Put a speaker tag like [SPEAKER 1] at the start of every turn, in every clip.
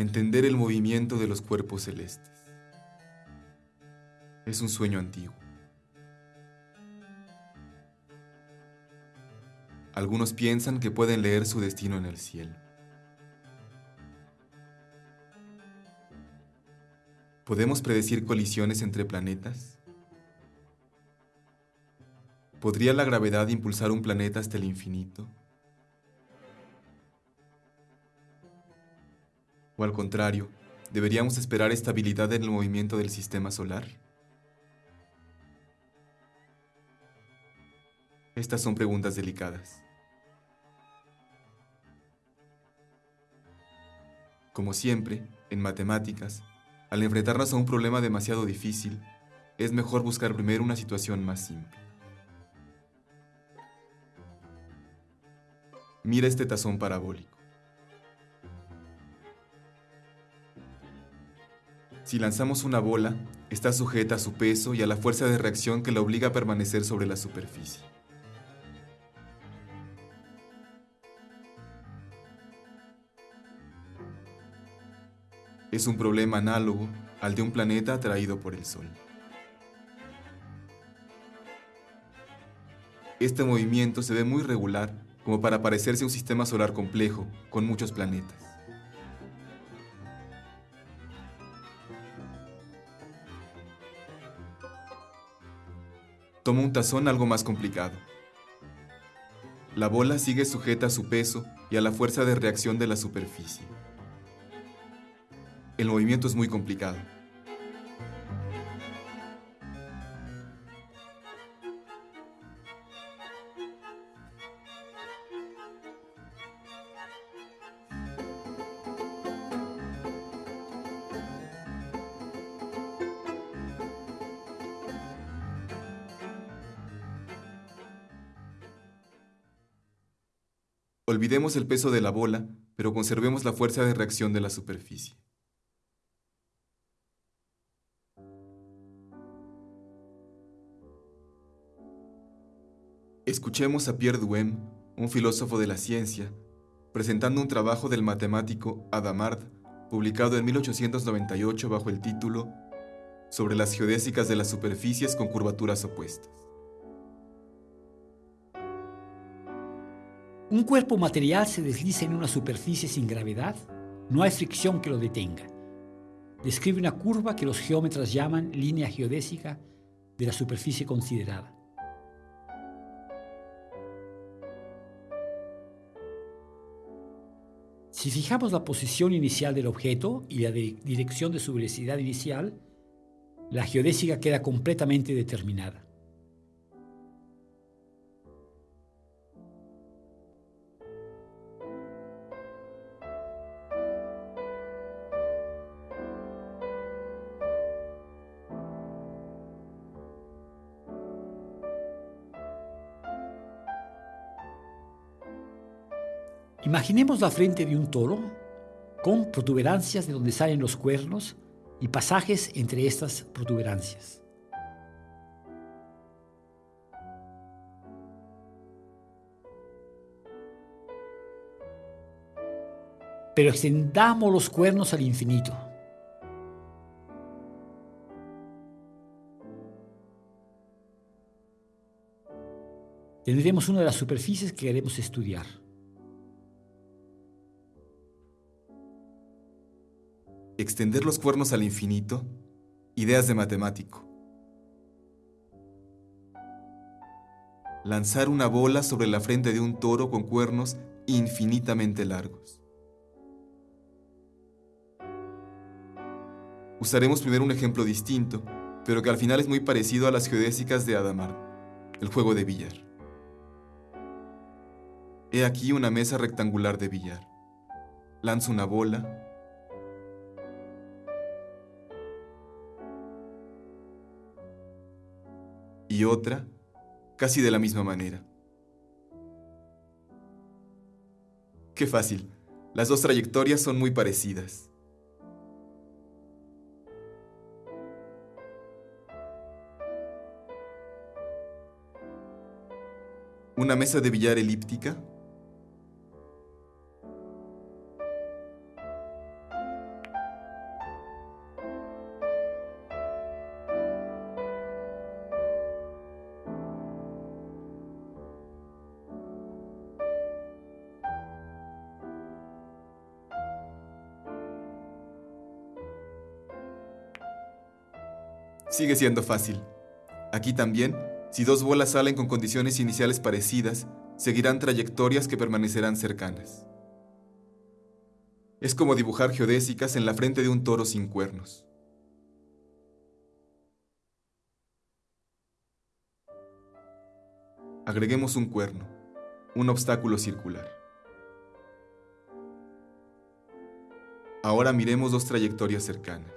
[SPEAKER 1] entender el movimiento de los cuerpos celestes. Es un sueño antiguo. Algunos piensan que pueden leer su destino en el cielo. ¿Podemos predecir colisiones entre planetas? ¿Podría la gravedad impulsar un planeta hasta el infinito? ¿O al contrario, deberíamos esperar estabilidad en el movimiento del sistema solar? Estas son preguntas delicadas. Como siempre, en matemáticas, al enfrentarnos a un problema demasiado difícil, es mejor buscar primero una situación más simple. Mira este tazón parabólico. Si lanzamos una bola, está sujeta a su peso y a la fuerza de reacción que la obliga a permanecer sobre la superficie. Es un problema análogo al de un planeta atraído por el Sol. Este movimiento se ve muy regular como para parecerse a un sistema solar complejo, con muchos planetas. Toma un tazón algo más complicado. La bola sigue sujeta a su peso y a la fuerza de reacción de la superficie. El movimiento es muy complicado. Olvidemos el peso de la bola, pero conservemos la fuerza de reacción de la superficie. Escuchemos a Pierre Duhem, un filósofo de la ciencia, presentando un trabajo del matemático Adamard, publicado en 1898 bajo el título Sobre las geodésicas de las superficies con curvaturas opuestas.
[SPEAKER 2] Un cuerpo material se desliza en una superficie sin gravedad. No hay fricción que lo detenga. Describe una curva que los geómetras llaman línea geodésica de la superficie considerada. Si fijamos la posición inicial del objeto y la dirección de su velocidad inicial, la geodésica queda completamente determinada. Imaginemos la frente de un toro con protuberancias de donde salen los cuernos y pasajes entre estas protuberancias. Pero extendamos los cuernos al infinito. Tendremos una de las superficies que queremos estudiar.
[SPEAKER 1] Extender los cuernos al infinito, ideas de matemático. Lanzar una bola sobre la frente de un toro con cuernos infinitamente largos. Usaremos primero un ejemplo distinto, pero que al final es muy parecido a las geodésicas de Adamar, el juego de billar. He aquí una mesa rectangular de billar. Lanzo una bola y otra casi de la misma manera. Qué fácil, las dos trayectorias son muy parecidas. Una mesa de billar elíptica Sigue siendo fácil. Aquí también, si dos bolas salen con condiciones iniciales parecidas, seguirán trayectorias que permanecerán cercanas. Es como dibujar geodésicas en la frente de un toro sin cuernos. Agreguemos un cuerno, un obstáculo circular. Ahora miremos dos trayectorias cercanas.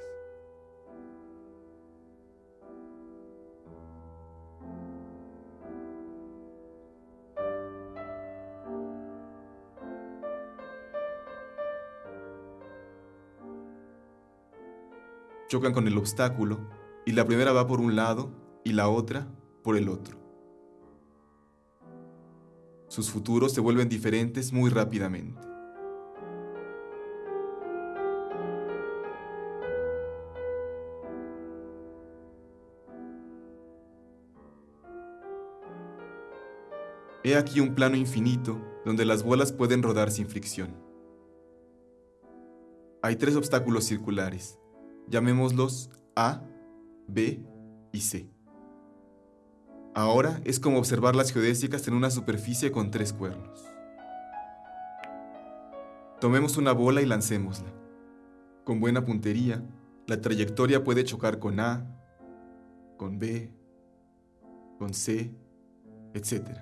[SPEAKER 1] Chocan con el obstáculo y la primera va por un lado y la otra por el otro. Sus futuros se vuelven diferentes muy rápidamente. He aquí un plano infinito donde las bolas pueden rodar sin fricción. Hay tres obstáculos circulares, Llamémoslos A, B y C. Ahora es como observar las geodésicas en una superficie con tres cuernos. Tomemos una bola y lancémosla. Con buena puntería, la trayectoria puede chocar con A, con B, con C, etc.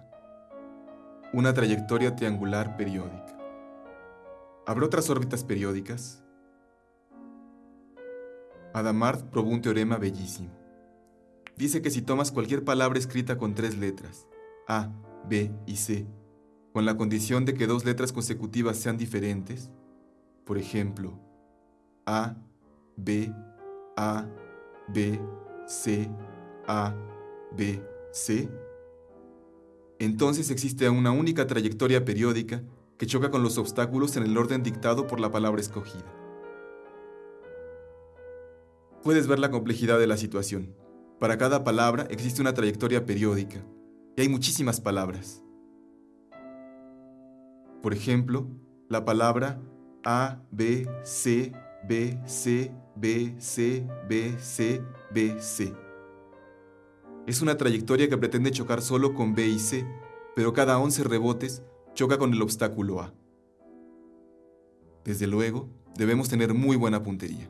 [SPEAKER 1] Una trayectoria triangular periódica. ¿Habrá otras órbitas periódicas? Adamart probó un teorema bellísimo. Dice que si tomas cualquier palabra escrita con tres letras, A, B y C, con la condición de que dos letras consecutivas sean diferentes, por ejemplo, A, B, A, B, C, A, B, C, entonces existe una única trayectoria periódica que choca con los obstáculos en el orden dictado por la palabra escogida puedes ver la complejidad de la situación. Para cada palabra existe una trayectoria periódica, y hay muchísimas palabras. Por ejemplo, la palabra A, B, C, B, C, B, C, B, C, B, C. Es una trayectoria que pretende chocar solo con B y C, pero cada 11 rebotes choca con el obstáculo A. Desde luego, debemos tener muy buena puntería.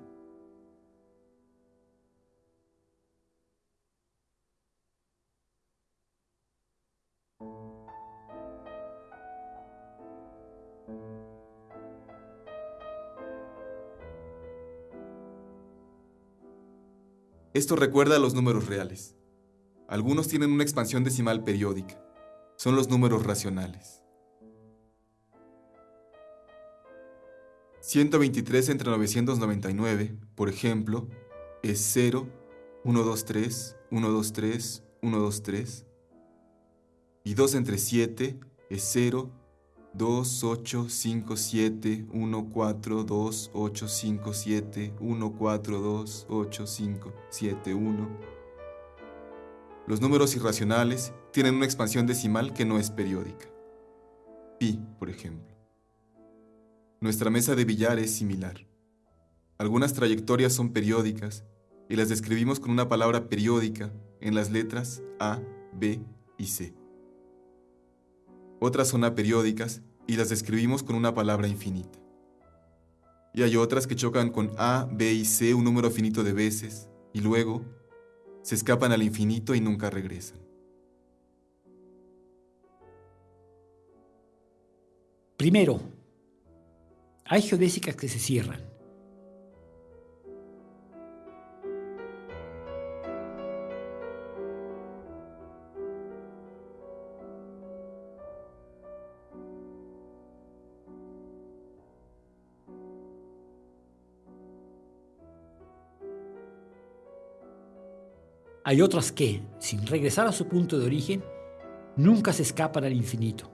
[SPEAKER 1] Esto recuerda a los números reales. Algunos tienen una expansión decimal periódica. Son los números racionales. 123 entre 999, por ejemplo, es 0, 1, 2, 3, 1, 2, 3, 1, 2, 3. Y 2 entre 7 es 0, 2, 8, 5, 7, 1, 4, 2, 8, 5, 7, 1, 4, 2, 8, 5, 7, 1. Los números irracionales tienen una expansión decimal que no es periódica. Pi, por ejemplo. Nuestra mesa de billar es similar. Algunas trayectorias son periódicas y las describimos con una palabra periódica en las letras A, B y C otras son aperiódicas y las describimos con una palabra infinita. Y hay otras que chocan con A, B y C un número finito de veces y luego se escapan al infinito y nunca regresan.
[SPEAKER 2] Primero, hay geodésicas que se cierran. Hay otras que, sin regresar a su punto de origen, nunca se escapan al infinito.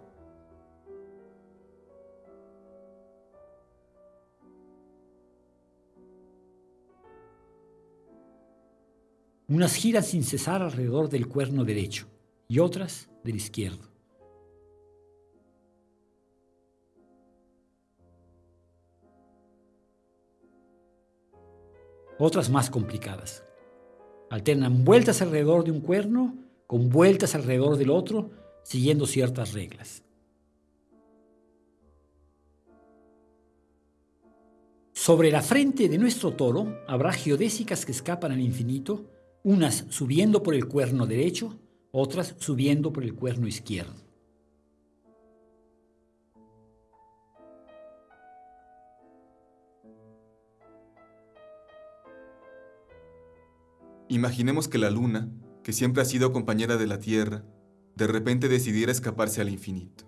[SPEAKER 2] Unas giran sin cesar alrededor del cuerno derecho y otras del izquierdo. Otras más complicadas. Alternan vueltas alrededor de un cuerno con vueltas alrededor del otro, siguiendo ciertas reglas. Sobre la frente de nuestro toro habrá geodésicas que escapan al infinito, unas subiendo por el cuerno derecho, otras subiendo por el cuerno izquierdo.
[SPEAKER 1] Imaginemos que la luna, que siempre ha sido compañera de la Tierra, de repente decidiera escaparse al infinito.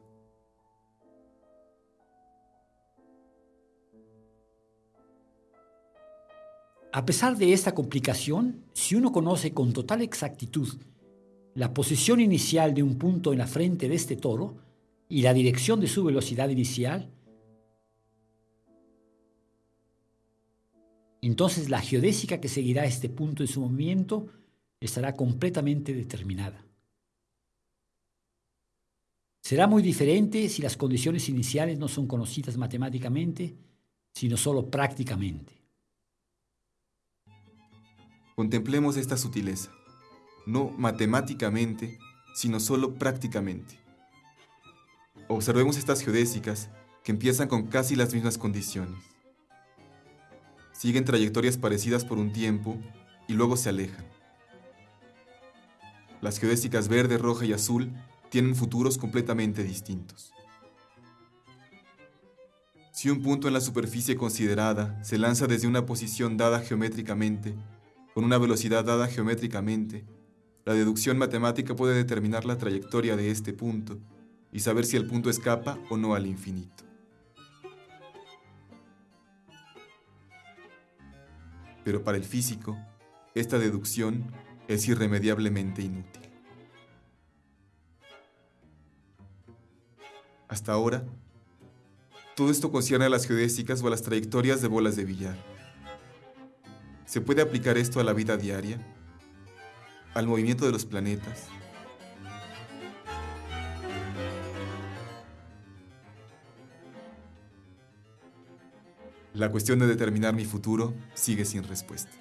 [SPEAKER 2] A pesar de esta complicación, si uno conoce con total exactitud la posición inicial de un punto en la frente de este toro y la dirección de su velocidad inicial, entonces la geodésica que seguirá este punto en su movimiento estará completamente determinada. Será muy diferente si las condiciones iniciales no son conocidas matemáticamente, sino solo prácticamente.
[SPEAKER 1] Contemplemos esta sutileza, no matemáticamente, sino solo prácticamente. Observemos estas geodésicas que empiezan con casi las mismas condiciones. Siguen trayectorias parecidas por un tiempo y luego se alejan. Las geodésicas verde, roja y azul tienen futuros completamente distintos. Si un punto en la superficie considerada se lanza desde una posición dada geométricamente con una velocidad dada geométricamente, la deducción matemática puede determinar la trayectoria de este punto y saber si el punto escapa o no al infinito. Pero para el físico, esta deducción es irremediablemente inútil. Hasta ahora, todo esto concierne a las geodésicas o a las trayectorias de bolas de billar. ¿Se puede aplicar esto a la vida diaria? ¿Al movimiento de los planetas? La cuestión de determinar mi futuro sigue sin respuesta.